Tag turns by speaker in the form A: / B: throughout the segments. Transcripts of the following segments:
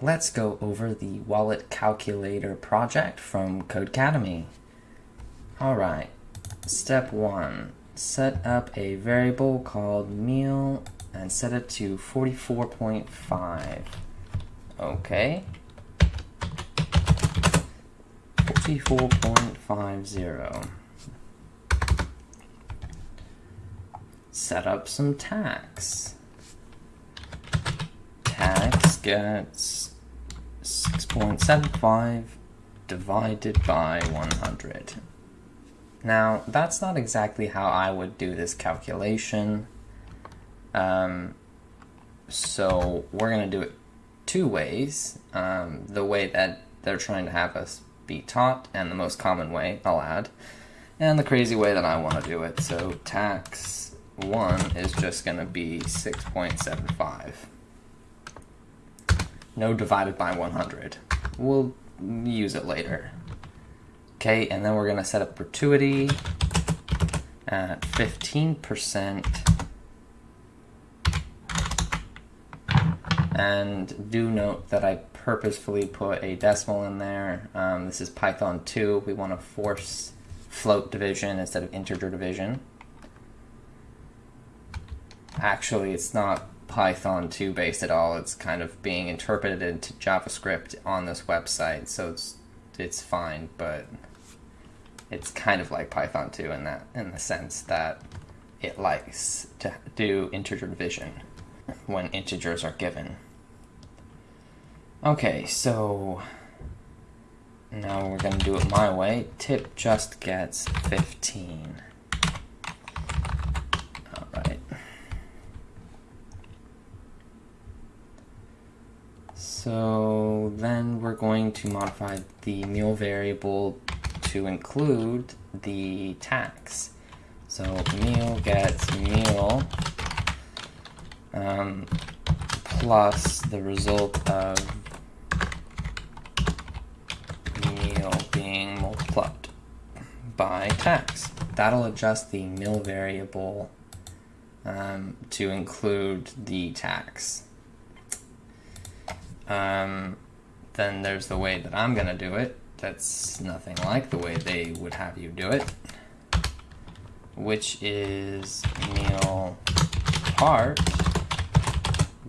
A: let's go over the wallet calculator project from Codecademy. Alright, step one, set up a variable called meal and set it to 44.5. Okay. 44.50. Set up some tax. Tax gets 6.75 divided by 100. Now, that's not exactly how I would do this calculation. Um, so we're going to do it two ways. Um, the way that they're trying to have us be taught, and the most common way, I'll add, and the crazy way that I want to do it. So tax 1 is just going to be 6.75. No divided by 100. We'll use it later. Okay, and then we're going to set up gratuity at 15%. And do note that I purposefully put a decimal in there. Um, this is Python 2. We want to force float division instead of integer division. Actually, it's not Python 2 based at all. It's kind of being interpreted into JavaScript on this website, so it's it's fine, but it's kind of like Python 2 in that in the sense that it likes to do integer division when integers are given. Okay, so now we're going to do it my way. Tip just gets 15. Alright. So then we're going to modify the meal variable to include the tax. So meal gets meal um, plus the result of meal being multiplied by tax. That'll adjust the meal variable um, to include the tax. Um, then there's the way that I'm going to do it that's nothing like the way they would have you do it, which is meal part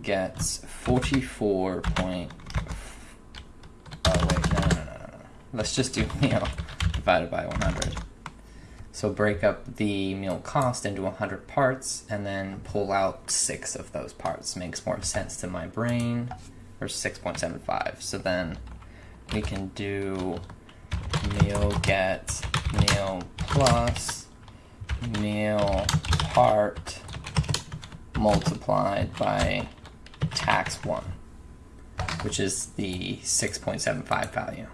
A: gets 44 point, oh wait, no, no, no, no, no, let's just do meal divided by 100. So break up the meal cost into 100 parts and then pull out six of those parts. Makes more sense to my brain, or 6.75. So then we can do meal get meal plus meal part multiplied by tax 1, which is the 6.75 value.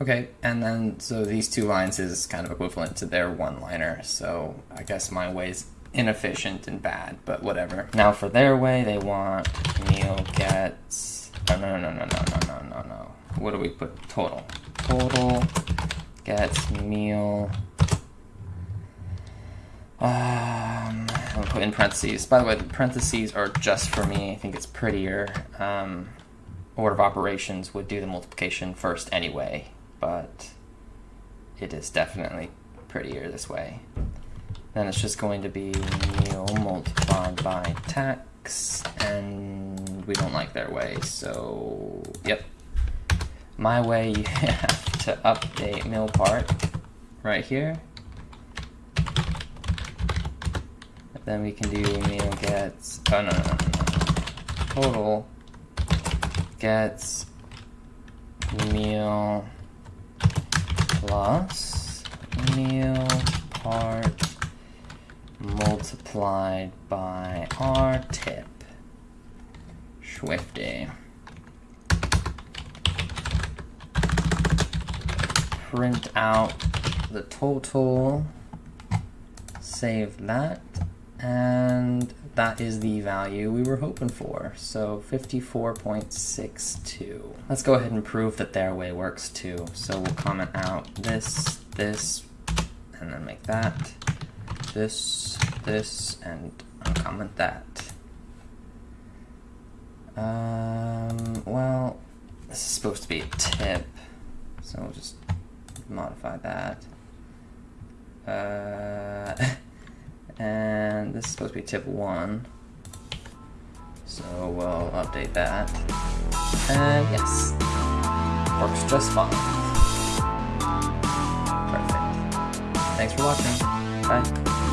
A: Okay, and then so these two lines is kind of equivalent to their one-liner, so I guess my way's inefficient and bad, but whatever. Now for their way, they want meal gets no, no, no, no, no, no, no, no, no. What do we put? Total. Total gets meal. Um, I'll put in parentheses. By the way, the parentheses are just for me. I think it's prettier. Um, order of operations would do the multiplication first anyway, but it is definitely prettier this way. Then it's just going to be meal multiplied by tax and we don't like their way, so yep. My way, you have to update meal part right here. Then we can do meal gets, oh no, no, no, no. Total gets meal plus meal part multiplied by our tip. Swifty. Print out the total, save that, and that is the value we were hoping for. So 54.62. Let's go ahead and prove that their way works too. So we'll comment out this, this, and then make that, this, this, and uncomment that. Um, well, this is supposed to be a tip, so we'll just modify that. Uh, and this is supposed to be tip one. So we'll update that. And yes, works just fine. Perfect. Thanks for watching. Bye.